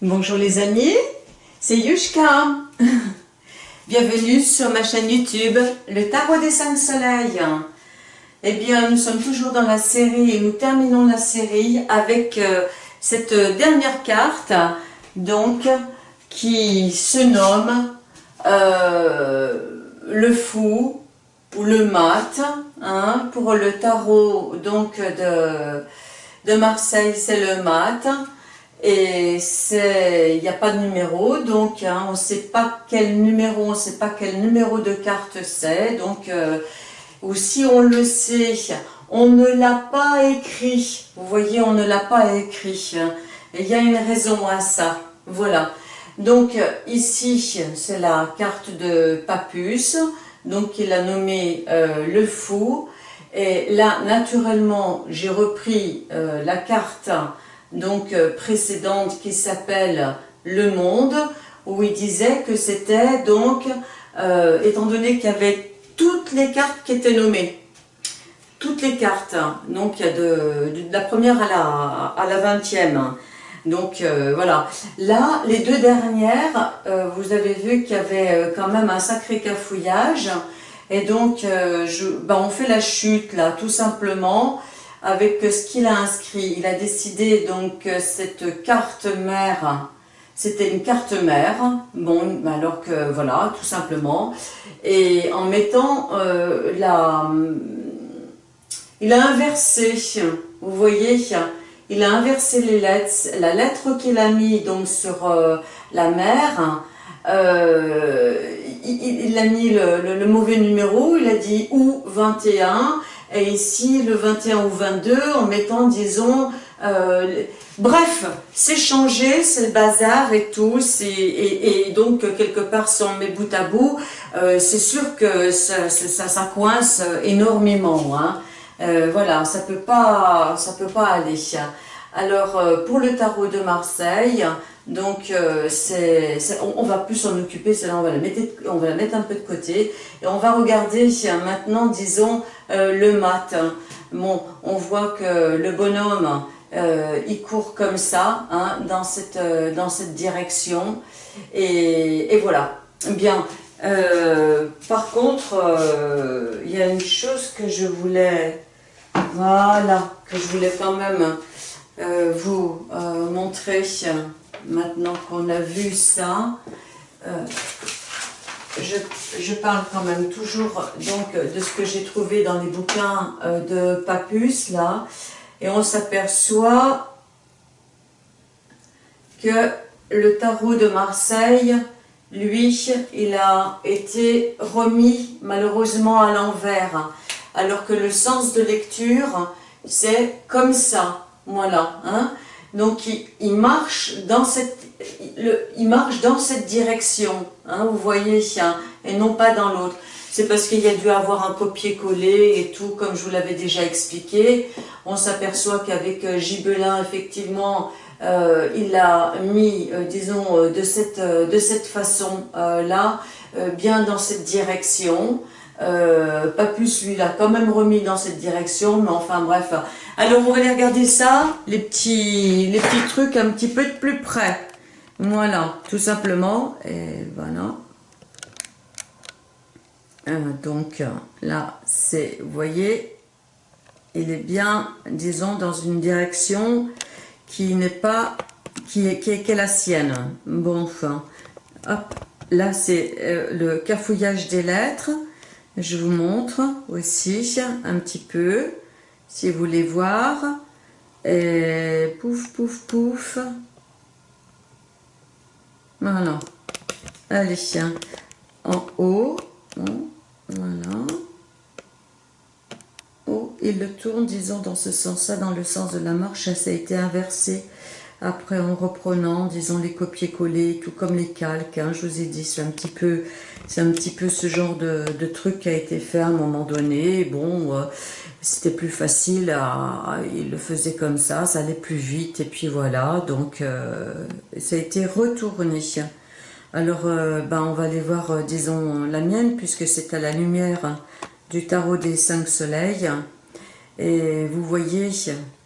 Bonjour les amis, c'est Yushka. Bienvenue sur ma chaîne YouTube, le Tarot des Cinq Soleils. Eh bien, nous sommes toujours dans la série et nous terminons la série avec euh, cette dernière carte, donc, qui se nomme euh, le fou ou le mat. Hein, pour le tarot donc de Marseille, c'est le mat. Et il n'y a pas de numéro, donc hein, on ne sait pas quel numéro, on ne sait pas quel numéro de carte c'est. Donc, euh, ou si on le sait, on ne l'a pas écrit. Vous voyez, on ne l'a pas écrit. Et il y a une raison à ça. Voilà. Donc ici, c'est la carte de Papus. Donc il a nommé euh, le fou. Et là, naturellement, j'ai repris euh, la carte donc euh, précédente qui s'appelle Le Monde, où il disait que c'était donc, étant donné qu'il y avait toutes les cartes qui étaient nommées, toutes les cartes, donc il y a de, la première à la, à la 20e, donc euh, voilà, là les deux dernières, euh, vous avez vu qu'il y avait euh, quand même un sacré cafouillage. Et donc je, ben, on fait la chute là tout simplement avec ce qu'il a inscrit. Il a décidé donc cette carte mère, c'était une carte mère, bon alors que voilà tout simplement, et en mettant la... Il a inversé, vous voyez, il a inversé les lettres. La lettre qu'il a mis donc sur euh, la mer, euh, il, a mis le, mauvais numéro, il a dit ou 21, et ici le 21 ou 22 en mettant disons euh, bref c'est changé c'est le bazar et tout et, et, donc quelque part si on met bout à bout c'est sûr que ça, ça, coince énormément hein. Euh, voilà, ça peut pas, ça peut pas aller. Alors euh, pour le tarot de Marseille, donc euh, on, va plus s'en occuper, celle-là on va la mettre, on va la mettre un peu de côté et on va regarder maintenant, disons le mat. Bon, on voit que le bonhomme, il court comme ça, hein, dans cette dans cette direction et, voilà. Bien. par contre, il y a une chose que je voulais voilà, que je voulais quand même euh, vous euh, montrer maintenant qu'on a vu ça. Euh, je, parle quand même toujours donc de ce que j'ai trouvé dans les bouquins de Papus là et on s'aperçoit que le tarot de Marseille lui il a été remis malheureusement à l'envers alors que le sens de lecture, c'est comme ça, voilà. Hein. Donc il, marche dans cette, direction, hein, vous voyez, et non pas dans l'autre. C'est parce qu'il y a dû avoir un copier-coller et tout, comme je vous l'avais déjà expliqué. On s'aperçoit qu'avec euh, Gibelin, effectivement, euh, il a mis, euh, disons, de cette, de cette façon-là, bien dans cette direction. Euh, Papus, lui, l'a quand même remis dans cette direction, mais enfin bref. Alors, on va aller regarder ça, les petits, les petits trucs un petit peu de plus près. Voilà, tout simplement. Et voilà. Euh, donc, là, c'est, vous voyez, il est bien, disons, dans une direction qui n'est pas, qui est, qui est, la sienne. Bon, enfin, hop, là, c'est euh, le cafouillage des lettres. Je vous montre aussi un petit peu, si vous voulez voir. Pouf, pouf, pouf. Voilà. Allez, en haut. Voilà. Oh, il le tourne, disons, dans ce sens-là, dans le sens de la marche, ça a été inversé. Après, en reprenant, disons, les copier-coller, tout comme les calques, hein, je vous ai dit, c'est un petit peu, c'est un petit peu ce genre de, truc qui a été fait à un moment donné. Bon, euh, c'était plus facile, à, il le faisait comme ça, ça allait plus vite, et puis voilà, donc euh, ça a été retourné. Alors, euh, ben, on va aller voir, disons, la mienne, puisque c'est à la lumière du tarot des cinq soleils. Et vous voyez,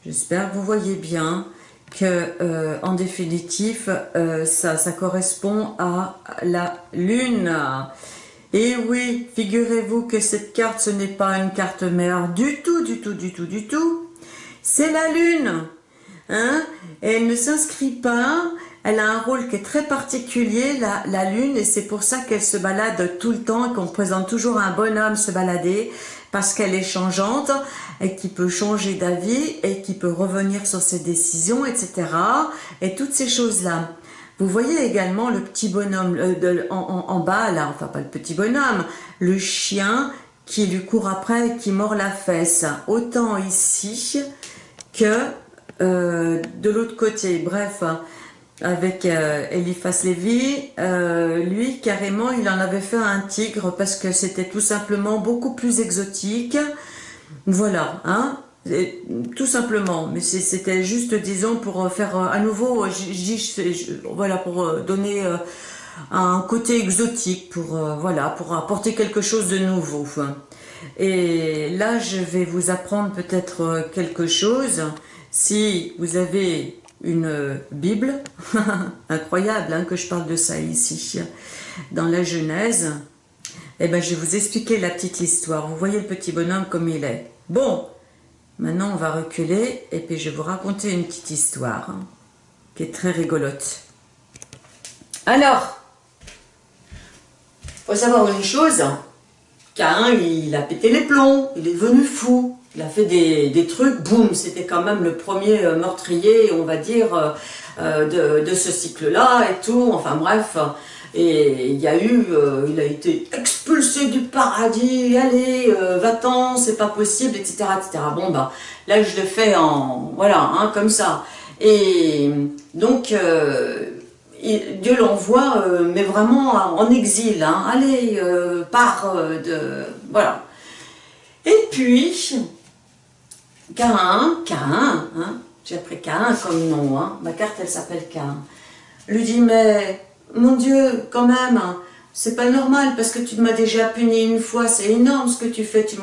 j'espère que vous voyez bien, que, en définitive, ça, ça correspond à la lune. Et oui, figurez-vous que cette carte, ce n'est pas une carte mère du tout, du tout, du tout, du tout. C'est la lune. Hein elle ne s'inscrit pas, elle a un rôle qui est très particulier, la, la lune, et c'est pour ça qu'elle se balade tout le temps et qu'on présente toujours un bonhomme se balader, parce qu'elle est changeante, et qui peut changer d'avis, et qui peut revenir sur ses décisions, etc. Et toutes ces choses-là. Vous voyez également le petit bonhomme euh, en, bas, là, enfin pas le petit bonhomme, le chien qui lui court après et qui mord la fesse. Autant ici que euh, de l'autre côté. Bref, avec euh, Eliphas Lévy, lui carrément il en avait fait un tigre parce que c'était tout simplement beaucoup plus exotique. Voilà, hein tout simplement, mais c'était juste, disons, pour faire euh, à nouveau, voilà, pour euh, donner euh, un côté exotique, pour, voilà, pour apporter quelque chose de nouveau. Et là, je vais vous apprendre peut-être quelque chose. Si vous avez une Bible, incroyable hein, que je parle de ça ici, dans la Genèse, eh ben, je vais vous expliquer la petite histoire. Vous voyez le petit bonhomme comme il est. Bon, Maintenant, on va reculer et puis je vais vous raconter une petite histoire hein, qui est très rigolote. Alors, faut savoir une chose, Cain, il a pété les plombs, il est devenu fou, il a fait des, trucs, boum, c'était quand même le premier euh, meurtrier, on va dire, euh, euh, de, ce cycle-là et tout, enfin bref, et il y a eu, il a été expulsé du paradis, allez, va-t'en, c'est pas possible, etc., etc. Bon, bah, là, je le fais en, voilà, hein, comme ça. Et donc, Dieu l'envoie, mais vraiment en exil, hein. allez, pars de, voilà. Et puis, Cain, Cain, hein, j'ai appris Cain comme nom, hein, ma carte, elle s'appelle Cain, lui dit, mais mon Dieu, quand même, hein, c'est pas normal parce que tu m'as déjà puni une fois, c'est énorme ce que tu fais, tu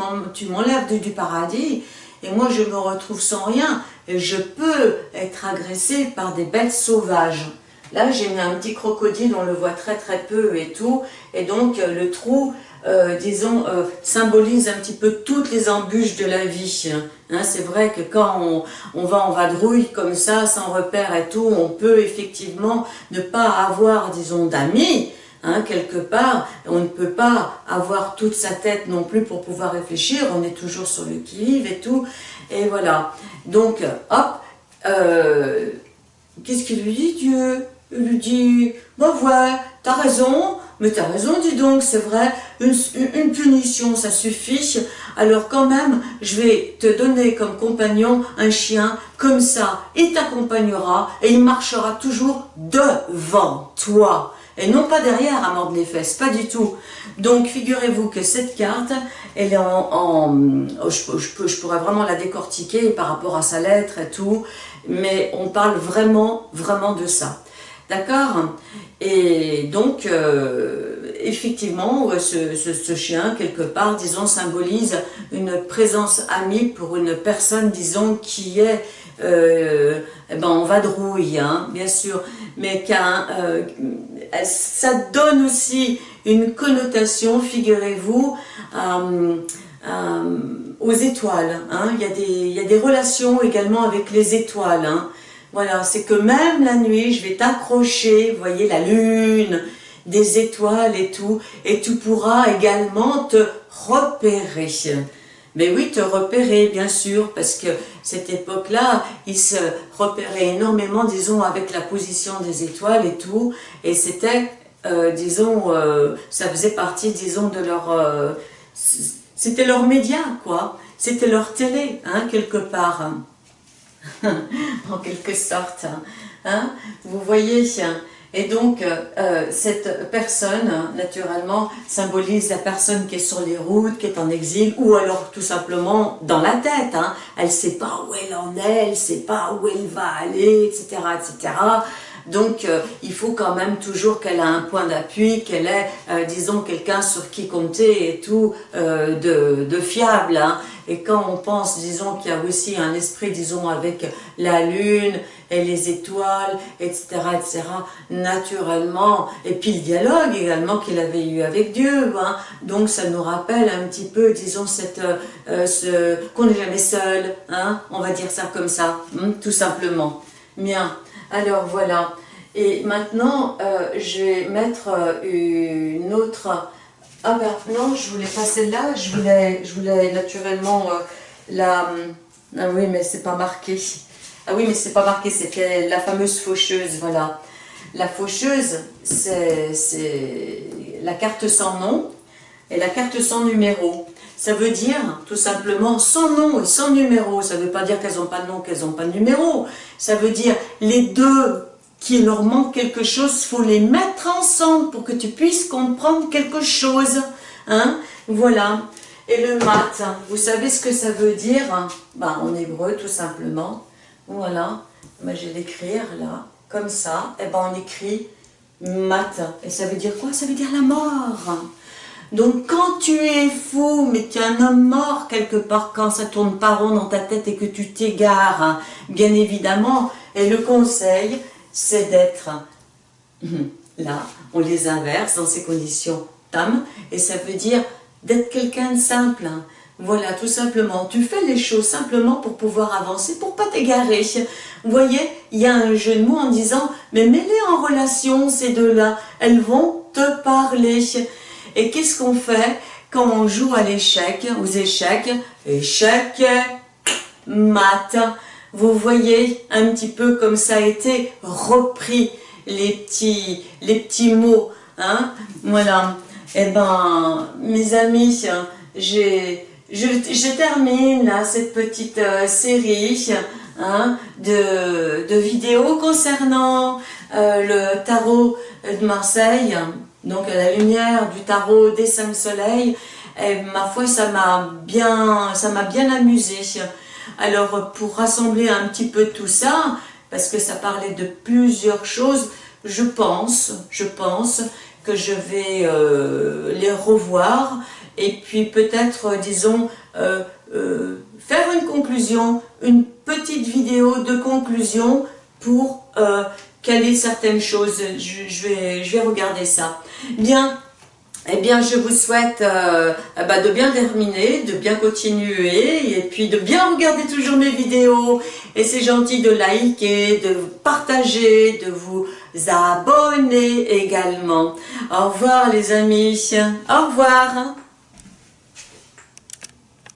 m'enlèves du, du paradis. Et moi je me retrouve sans rien et je peux être agressé par des bêtes sauvages. Là j'ai mis un petit crocodile, on le voit très très peu et tout, et donc euh, le trou, euh, disons, euh, symbolise un petit peu toutes les embûches de la vie. Hein, c'est vrai que quand on, va en vadrouille comme ça, sans repère et tout, on peut effectivement ne pas avoir, disons, d'amis, hein, quelque part. On ne peut pas avoir toute sa tête non plus pour pouvoir réfléchir. On est toujours sur le qui-vive et tout. Et voilà. Donc, hop, euh, qu'est-ce qu'il lui dit Dieu? Il lui dit, bon ouais, t'as raison, mais t'as raison, dis donc, c'est vrai, une, punition, ça suffit. Alors quand même, je vais te donner comme compagnon un chien, comme ça, il t'accompagnera et il marchera toujours devant toi. Et non pas derrière à mordre les fesses, pas du tout. Donc figurez-vous que cette carte, elle est en... Oh, je, pourrais vraiment la décortiquer par rapport à sa lettre et tout, mais on parle vraiment, vraiment de ça. D'accord? Et donc, euh, effectivement, ce, chien, quelque part, disons, symbolise une présence amie pour une personne, disons, qui est euh, eh ben, en vadrouille, hein, bien sûr, mais euh, ça donne aussi une connotation, figurez-vous, aux étoiles. Hein. Il, y a des, il y a des relations également avec les étoiles. Hein. Voilà, c'est que même la nuit, je vais t'accrocher, voyez, la lune, des étoiles et tout, et tu pourras également te repérer. Mais oui, te repérer, bien sûr, parce que cette époque-là, ils se repéraient énormément, disons, avec la position des étoiles et tout, et c'était, euh, disons, euh, ça faisait partie, disons, de leur... Euh, c'était leur média, quoi. C'était leur télé, hein, quelque part. en quelque sorte. Hein. Vous voyez et donc, euh, cette personne, naturellement, symbolise la personne qui est sur les routes, qui est en exil, ou alors tout simplement dans la tête. Hein. Elle ne sait pas où elle en est, elle ne sait pas où elle va aller, etc. etc. Donc, euh, il faut quand même toujours qu'elle ait un point d'appui, qu'elle ait, euh, disons, quelqu'un sur qui compter et tout, de, de, fiable. Hein. Et quand on pense, disons, qu'il y a aussi un esprit, disons, avec la lune, et les étoiles, etc., etc., naturellement, et puis le dialogue également qu'il avait eu avec Dieu, hein. donc ça nous rappelle un petit peu, disons, cette, euh, ce, qu'on n'est jamais seul, hein, on va dire ça comme ça, tout simplement. Bien, alors voilà, et maintenant, euh, je vais mettre euh, une autre... Ah ben non, je voulais pas celle-là, je voulais, je voulais naturellement la... Ah oui, mais c'est pas marqué. Ah oui, mais c'est pas marqué, c'était la fameuse faucheuse, voilà. La faucheuse, c'est la carte sans nom et la carte sans numéro. Ça veut dire, tout simplement, sans nom et sans numéro. Ça ne veut pas dire qu'elles n'ont pas de nom, qu'elles n'ont pas de numéro. Ça veut dire, les deux qui leur manque quelque chose, faut les mettre ensemble pour que tu puisses comprendre quelque chose. Hein Voilà. Et le mat, vous savez ce que ça veut dire? Ben, En hébreu, tout simplement. Voilà. Moi, je vais l'écrire là, comme ça. Et eh ben, on écrit mat. Et ça veut dire quoi? Ça veut dire la mort. Donc, quand tu es fou, mais tu es un homme mort quelque part, quand ça tourne pas rond dans ta tête et que tu t'égares, bien évidemment, et le conseil, c'est d'être là, on les inverse dans ces conditions tam, et ça veut dire d'être quelqu'un de simple. Hein. Voilà, tout simplement. Tu fais les choses simplement pour pouvoir avancer, pour pas t'égarer. Vous voyez, il y a un jeu de mots en disant, mais mets-les en relation, ces deux-là. Elles vont te parler. Et qu'est-ce qu'on fait quand on joue à l'échec, aux échecs? Échec, mat. Vous voyez un petit peu comme ça a été repris, les petits, les petits mots. Hein? Voilà. Eh ben, mes amis, j'ai... Je, termine là cette petite euh, série hein, de, de, vidéos concernant euh, le tarot de Marseille, donc à la lumière du tarot des cinq soleils. Et ma foi, ça m'a bien, bien amusé. Alors, pour rassembler un petit peu tout ça, parce que ça parlait de plusieurs choses, je pense, je pense que je vais euh, les revoir et puis peut-être, euh, disons, euh, faire une conclusion, une petite vidéo de conclusion pour certaines choses. Je, vais, je vais regarder ça. Bien, eh bien, je vous souhaite euh, bah, de bien terminer, de bien continuer et puis de bien regarder toujours mes vidéos. Et c'est gentil de liker, de partager, de vous abonner également. Au revoir les amis. Au revoir.